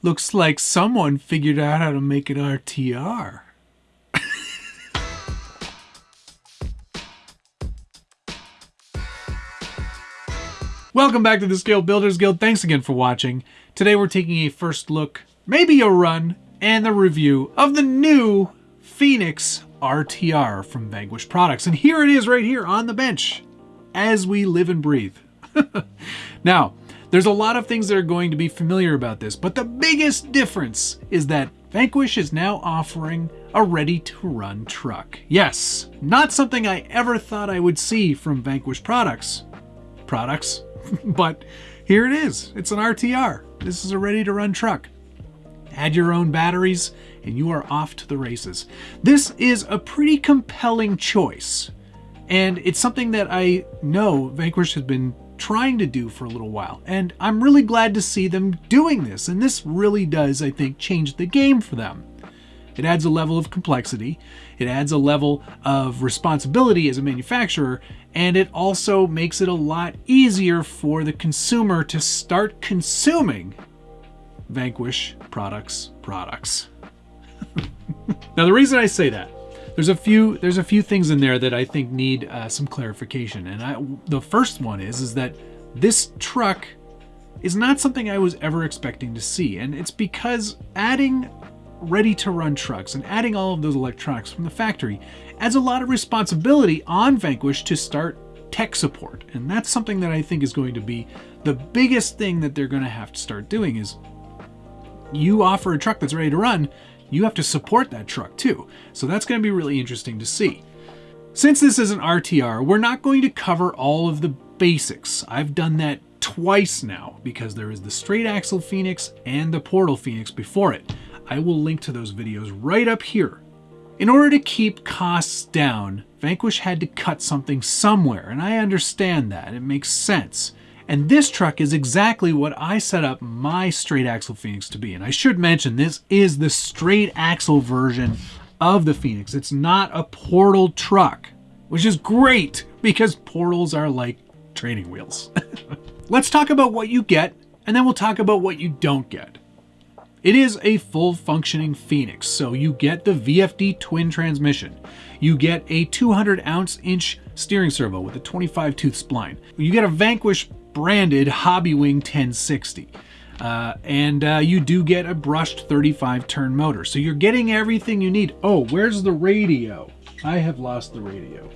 Looks like someone figured out how to make an RTR. Welcome back to the Scale Builders Guild. Thanks again for watching. Today we're taking a first look, maybe a run, and the review of the new Phoenix RTR from Vanquish Products. And here it is right here on the bench as we live and breathe. now, there's a lot of things that are going to be familiar about this, but the biggest difference is that Vanquish is now offering a ready-to-run truck. Yes, not something I ever thought I would see from Vanquish products. Products, but here it is. It's an RTR. This is a ready-to-run truck. Add your own batteries, and you are off to the races. This is a pretty compelling choice, and it's something that I know Vanquish has been trying to do for a little while, and I'm really glad to see them doing this, and this really does, I think, change the game for them. It adds a level of complexity, it adds a level of responsibility as a manufacturer, and it also makes it a lot easier for the consumer to start consuming Vanquish products products. now the reason I say that there's a few there's a few things in there that I think need uh, some clarification, and I, the first one is is that this truck is not something I was ever expecting to see, and it's because adding ready-to-run trucks and adding all of those electronics from the factory adds a lot of responsibility on Vanquish to start tech support, and that's something that I think is going to be the biggest thing that they're going to have to start doing is you offer a truck that's ready to run, you have to support that truck too. So that's going to be really interesting to see. Since this is an RTR, we're not going to cover all of the basics. I've done that twice now because there is the straight axle Phoenix and the portal Phoenix before it. I will link to those videos right up here. In order to keep costs down, Vanquish had to cut something somewhere, and I understand that. It makes sense. And this truck is exactly what I set up my straight axle Phoenix to be. And I should mention, this is the straight axle version of the Phoenix. It's not a portal truck, which is great because portals are like training wheels. Let's talk about what you get, and then we'll talk about what you don't get. It is a full functioning Phoenix, so you get the VFD twin transmission. You get a 200 ounce inch steering servo with a 25 tooth spline. You get a Vanquish branded Hobbywing 1060. Uh, and uh, you do get a brushed 35 turn motor. So you're getting everything you need. Oh, where's the radio? I have lost the radio.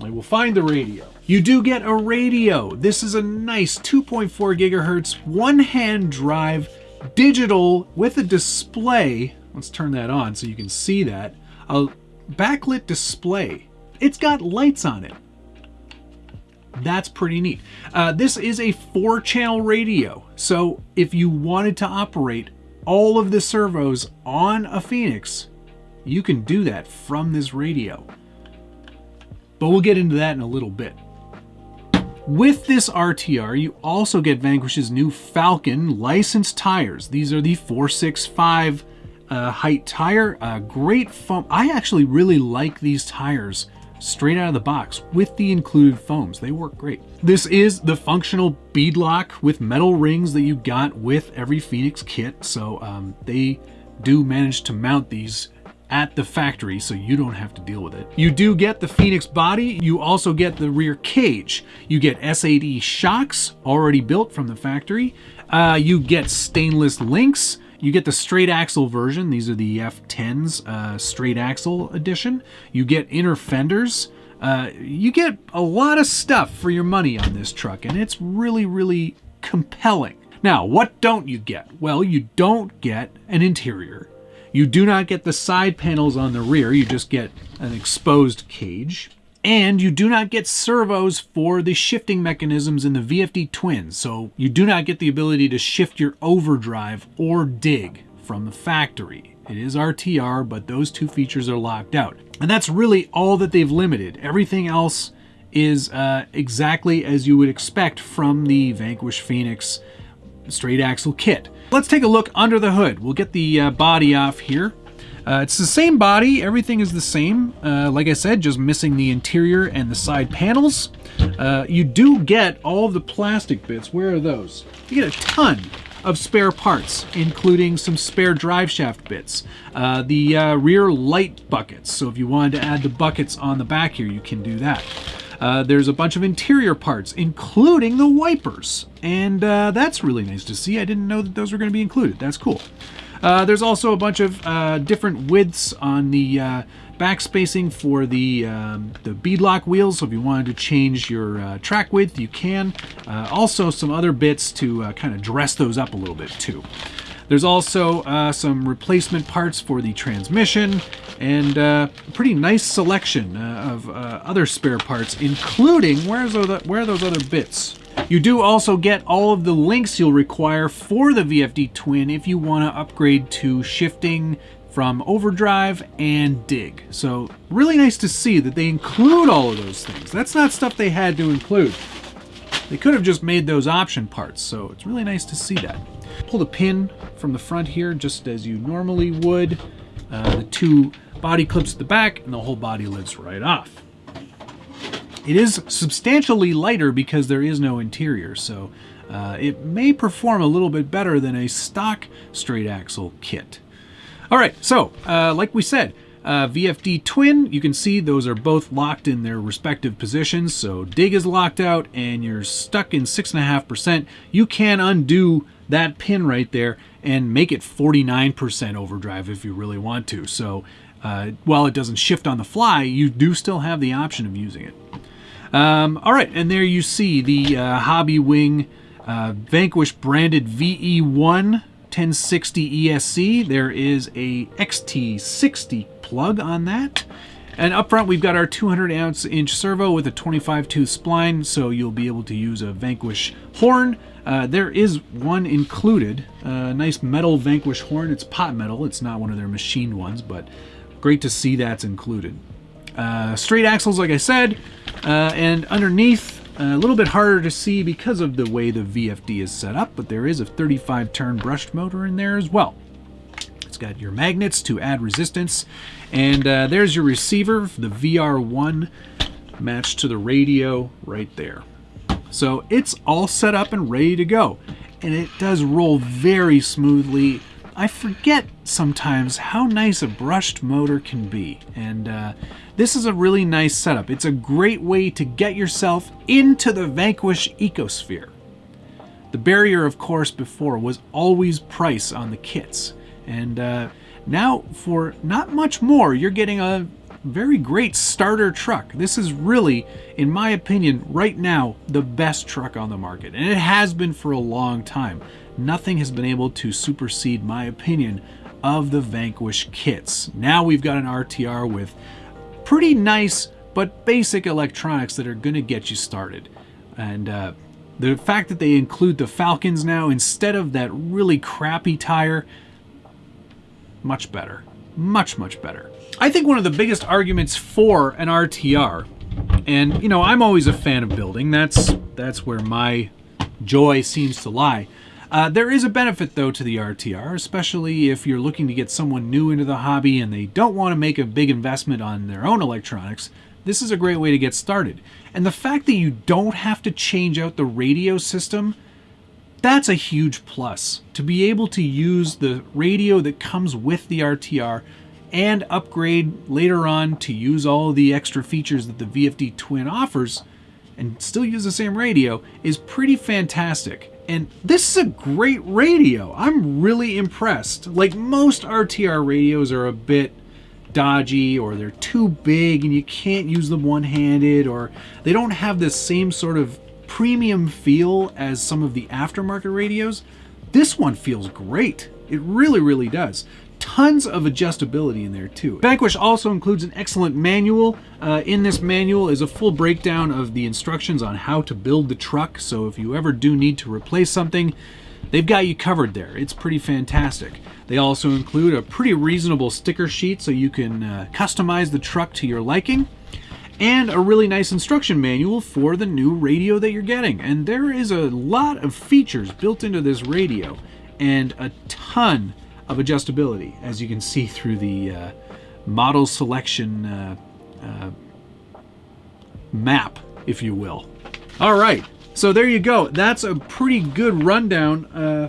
I will find the radio. You do get a radio. This is a nice 2.4 gigahertz one hand drive digital with a display. Let's turn that on so you can see that. A backlit display. It's got lights on it. That's pretty neat. Uh, this is a four channel radio. So if you wanted to operate all of the servos on a Phoenix, you can do that from this radio. But we'll get into that in a little bit. With this RTR, you also get Vanquish's new Falken licensed tires. These are the 465 uh, height tire. Uh, great foam. I actually really like these tires straight out of the box with the included foams. They work great. This is the functional beadlock with metal rings that you got with every Phoenix kit. So um, they do manage to mount these at the factory so you don't have to deal with it. You do get the Phoenix body. You also get the rear cage. You get S8E shocks already built from the factory. Uh, you get stainless links. You get the straight axle version. These are the F10s uh, straight axle edition. You get inner fenders. Uh, you get a lot of stuff for your money on this truck, and it's really, really compelling. Now, what don't you get? Well, you don't get an interior. You do not get the side panels on the rear. You just get an exposed cage. And you do not get servos for the shifting mechanisms in the VFD twins, so you do not get the ability to shift your overdrive or dig from the factory. It is RTR, but those two features are locked out. And that's really all that they've limited. Everything else is uh, exactly as you would expect from the Vanquish Phoenix straight axle kit. Let's take a look under the hood. We'll get the uh, body off here. Uh, it's the same body, everything is the same. Uh, like I said, just missing the interior and the side panels. Uh, you do get all the plastic bits. Where are those? You get a ton of spare parts, including some spare drive shaft bits, uh, the uh, rear light buckets. So if you wanted to add the buckets on the back here, you can do that. Uh, there's a bunch of interior parts, including the wipers. And that's really nice to see. I didn't know that those were going to be included. That's cool. Uh, there's also a bunch of uh, different widths on the uh, back spacing for the um, the beadlock wheels. So if you wanted to change your uh, track width, you can. Uh, also, some other bits to uh, kind of dress those up a little bit too. There's also some replacement parts for the transmission and a pretty nice selection of other spare parts, including where's those, where are those other bits? You do also get all of the links you'll require for the VFD Twin if you want to upgrade to shifting from overdrive and dig. So really nice to see that they include all of those things. That's not stuff they had to include. They could have just made those option parts, so it's really nice to see that. Pull the pin from the front here just as you normally would. Uh, the two body clips at the back and the whole body lifts right off. It is substantially lighter because there is no interior, so uh, it may perform a little bit better than a stock straight axle kit. All right, so uh, like we said, uh, VFD Twin, you can see those are both locked in their respective positions. So dig is locked out and you're stuck in 6.5%. You can undo that pin right there and make it 49% overdrive if you really want to. So uh, while it doesn't shift on the fly, you do still have the option of using it. Um, all right, and there you see the uh, Hobbywing uh, Vanquish branded VE1 1060 ESC. There is a XT60 plug on that. And up front, we've got our 200 ounce inch servo with a 25 tooth spline, so you'll be able to use a Vanquish horn. Uh, there is one included, a nice metal Vanquish horn. It's pot metal, it's not one of their machined ones, but great to see that's included. Uh, straight axles, like I said, uh, and underneath, a little bit harder to see because of the way the VFD is set up, but there is a 35 turn brushed motor in there as well. It's got your magnets to add resistance, and uh, there's your receiver, the VR1 matched to the radio right there. So it's all set up and ready to go, and it does roll very smoothly I forget sometimes how nice a brushed motor can be. And uh, this is a really nice setup. It's a great way to get yourself into the Vanquish ecosphere. The barrier, of course, before was always price on the kits. And uh, now, for not much more, you're getting a very great starter truck. This is really, in my opinion, right now, the best truck on the market. And it has been for a long time nothing has been able to supersede my opinion of the Vanquish kits. Now we've got an RTR with pretty nice but basic electronics that are going to get you started. And uh, the fact that they include the Falkens now instead of that really crappy tire, much better. Much, much better. I think one of the biggest arguments for an RTR, and you know, I'm always a fan of building, that's, that's where my joy seems to lie. Uh, there is a benefit, though, to the RTR, especially if you're looking to get someone new into the hobby and they don't want to make a big investment on their own electronics. This is a great way to get started. And the fact that you don't have to change out the radio system, that's a huge plus. To be able to use the radio that comes with the RTR and upgrade later on to use all the extra features that the VFD Twin offers and still use the same radio is pretty fantastic. And this is a great radio. I'm really impressed. Like most RTR radios are a bit dodgy or they're too big and you can't use them one-handed or they don't have the same sort of premium feel as some of the aftermarket radios. This one feels great. It really, really does tons of adjustability in there too. Vanquish also includes an excellent manual. Uh, in this manual is a full breakdown of the instructions on how to build the truck, so if you ever do need to replace something, they've got you covered there. It's pretty fantastic. They also include a pretty reasonable sticker sheet so you can uh, customize the truck to your liking and a really nice instruction manual for the new radio that you're getting. And there is a lot of features built into this radio and a ton of adjustability, as you can see through the uh, model selection uh, uh, map, if you will. All right, so there you go. That's a pretty good rundown. Uh,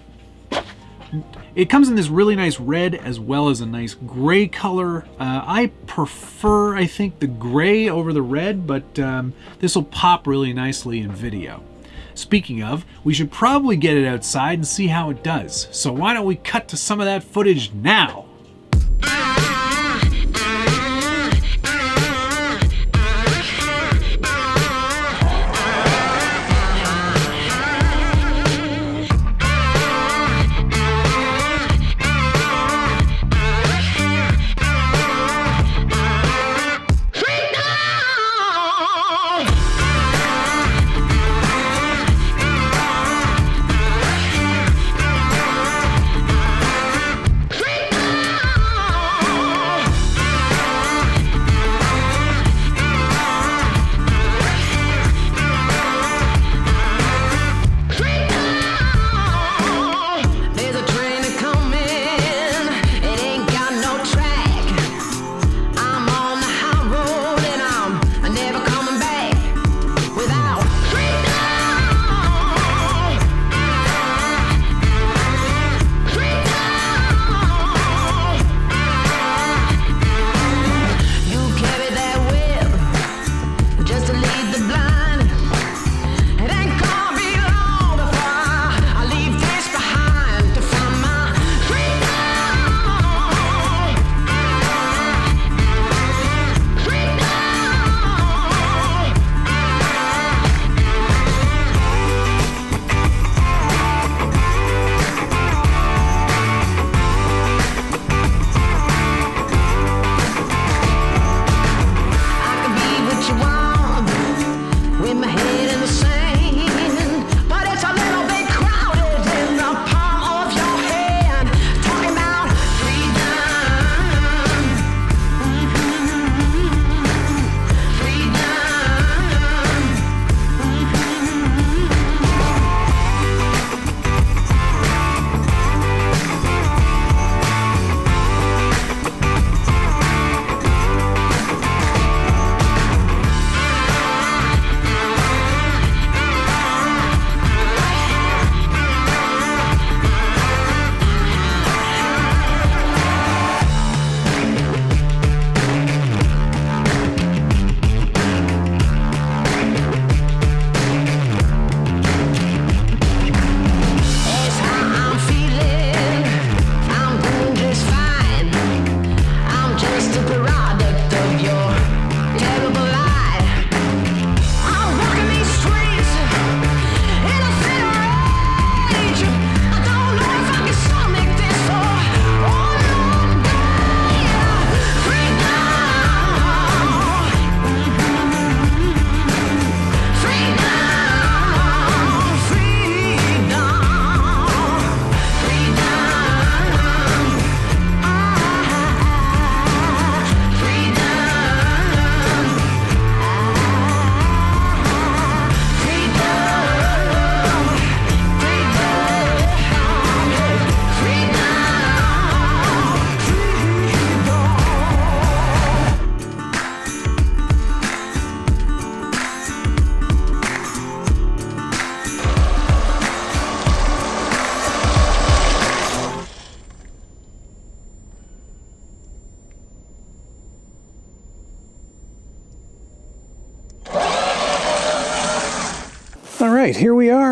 It comes in this really nice red as well as a nice gray color. Uh, I prefer, I think, the gray over the red, but um, this will pop really nicely in video. Speaking of, we should probably get it outside and see how it does. So why don't we cut to some of that footage now? Right,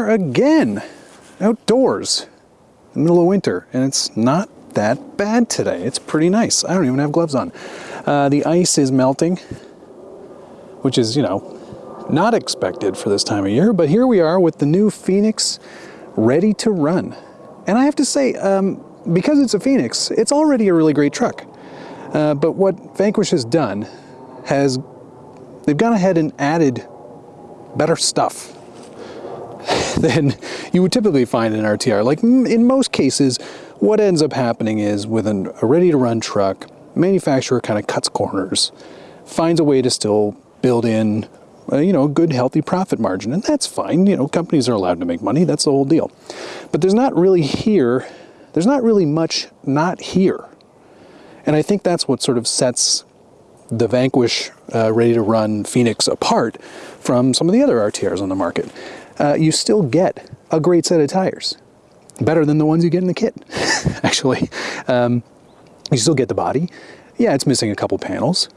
are again, outdoors, in the middle of winter, and it's not that bad today. It's pretty nice. I don't even have gloves on. Uh, the ice is melting, which is, you know, not expected for this time of year, but here we are with the new Phoenix ready to run. And I have to say, um, because it's a Phoenix, it's already a really great truck. Uh, but what Vanquish has done has, they've gone ahead and added better stuff than you would typically find in an RTR. Like in most cases, what ends up happening is with an, a ready-to-run truck, manufacturer kind of cuts corners, finds a way to still build in uh, you know, a good healthy profit margin, and that's fine. You know, companies are allowed to make money, that's the whole deal. But there's not really here, there's not really much not here. And I think that's what sort of sets the Vanquish uh, ready to run Phoenix apart from some of the other RTRs on the market uh, you still get a great set of tires. better than the ones you get in the kit, actually. Um, you still get the body. Yeah, it's missing a couple panels.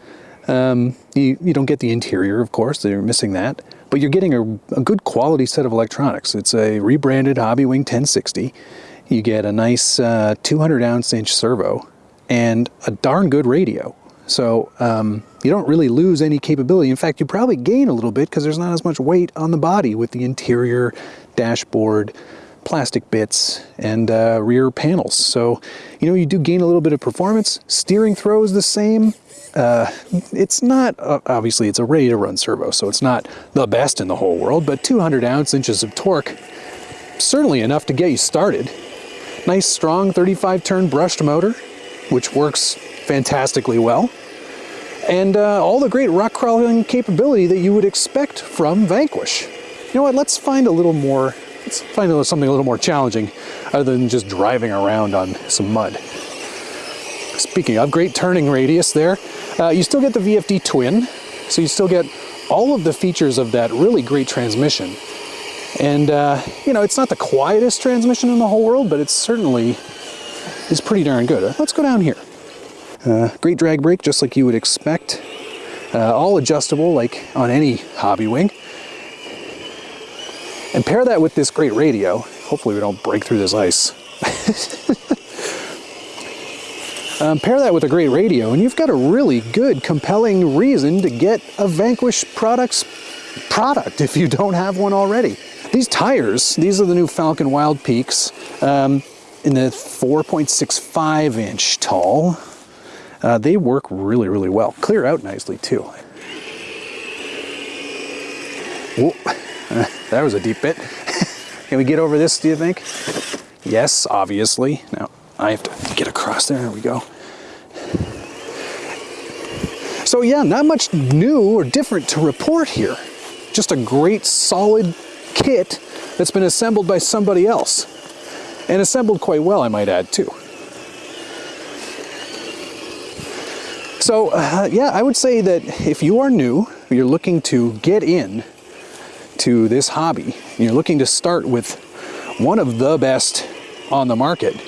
Um, you, you don't get the interior, of course, you're missing that, but you're getting a, a good quality set of electronics. It's a rebranded Hobbywing 1060. You get a nice uh, 200 ounce inch servo and a darn good radio. So um, you don't really lose any capability. In fact, you probably gain a little bit because there's not as much weight on the body with the interior dashboard, plastic bits, and uh, rear panels. So, you know, you do gain a little bit of performance. Steering throw is the same. Uh, it's not, uh, obviously it's a ready to run servo, so it's not the best in the whole world, but 200 ounce inches of torque, certainly enough to get you started. Nice strong 35 turn brushed motor, which works fantastically well. And uh, all the great rock crawling capability that you would expect from Vanquish. You know what, let's find a little more, let's find something a little more challenging other than just driving around on some mud. Speaking of great turning radius there, uh, you still get the VFD twin, so you still get all of the features of that really great transmission. And, uh, you know, it's not the quietest transmission in the whole world, but it's certainly is pretty darn good. Uh, let's go down here. Uh, great drag brake, just like you would expect. Uh, all adjustable, like on any Hobbywing. And pair that with this great radio. Hopefully we don't break through this ice. um, pair that with a great radio, and you've got a really good, compelling reason to get a Vanquish Products product if you don't have one already. These tires, these are the new Falken Wildpeaks um, in the 4.65 inch tall. Uh, they work really, really well. Clear out nicely too. Whoa, that was a deep bit. Can we get over this, do you think? Yes, obviously. Now, I have to get across there. There we go. So yeah, not much new or different to report here. Just a great solid kit that's been assembled by somebody else. And assembled quite well, I might add, too. So, uh, yeah, I would say that if you are new, you're looking to get in to this hobby, you're looking to start with one of the best on the market,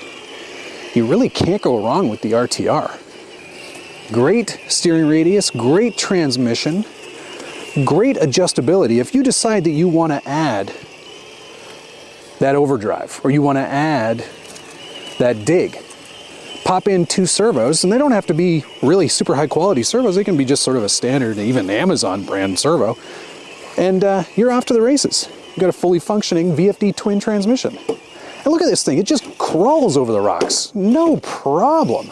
you really can't go wrong with the RTR. Great steering radius, great transmission, great adjustability. If you decide that you want to add that overdrive or you want to add that dig, pop in two servos and they don't have to be really super high quality servos. They can be just sort of a standard, even Amazon brand servo. And uh, you're off to the races. You've got a fully functioning VFD twin transmission. And look at this thing, it just crawls over the rocks. No problem.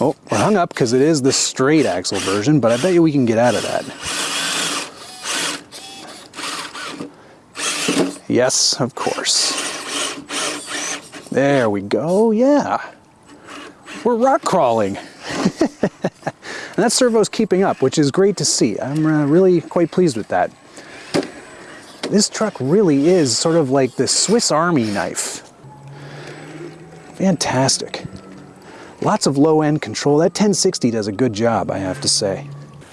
Oh, we're hung up because it is the straight axle version, but I bet you we can get out of that. Yes, of course. There we go, yeah. We're rock crawling. and that servo's keeping up, which is great to see. I'm uh, really quite pleased with that. This truck really is sort of like the Swiss Army knife. Fantastic. Lots of low-end control. That 1060 does a good job, I have to say.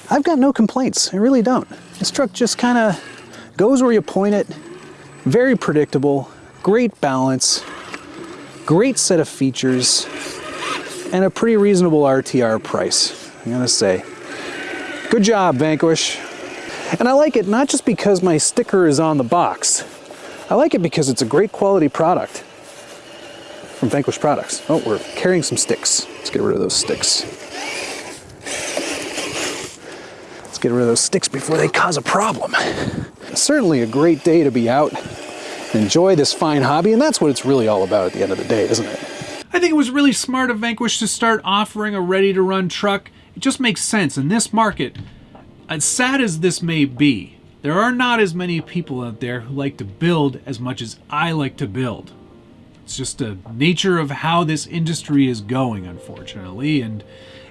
I've got no complaints, I really don't. This truck just kind of goes where you point it, very predictable, great balance, great set of features, and a pretty reasonable RTR price, I'm gonna say. Good job, Vanquish. And I like it not just because my sticker is on the box. I like it because it's a great quality product from Vanquish Products. Oh, we're carrying some sticks. Let's get rid of those sticks. Let's get rid of those sticks before they cause a problem. Certainly a great day to be out and enjoy this fine hobby, and that's what it's really all about at the end of the day, isn't it? I think it was really smart of Vanquish to start offering a ready-to-run truck. It just makes sense. In this market, as sad as this may be, there are not as many people out there who like to build as much as I like to build. It's just the nature of how this industry is going, unfortunately. And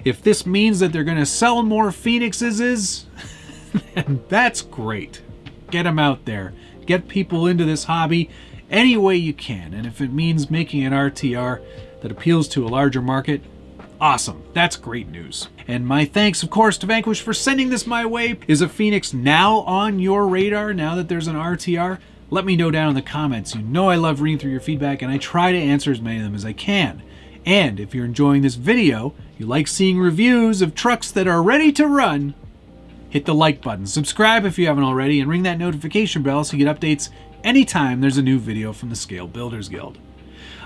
if this means that they're going to sell more Phoenixes, then that's great. Get them out there. Get people into this hobby any way you can. And if it means making an RTR that appeals to a larger market, awesome. That's great news. And my thanks, of course, to Vanquish for sending this my way. Is a Phoenix now on your radar now that there's an RTR? let me know down in the comments. You know I love reading through your feedback and I try to answer as many of them as I can. And if you're enjoying this video, you like seeing reviews of trucks that are ready to run, hit the like button, subscribe if you haven't already, and ring that notification bell so you get updates anytime there's a new video from the Scale Builders Guild.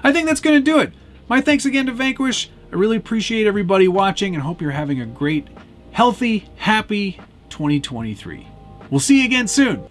I think that's going to do it. My thanks again to Vanquish. I really appreciate everybody watching and hope you're having a great, healthy, happy 2023. We'll see you again soon.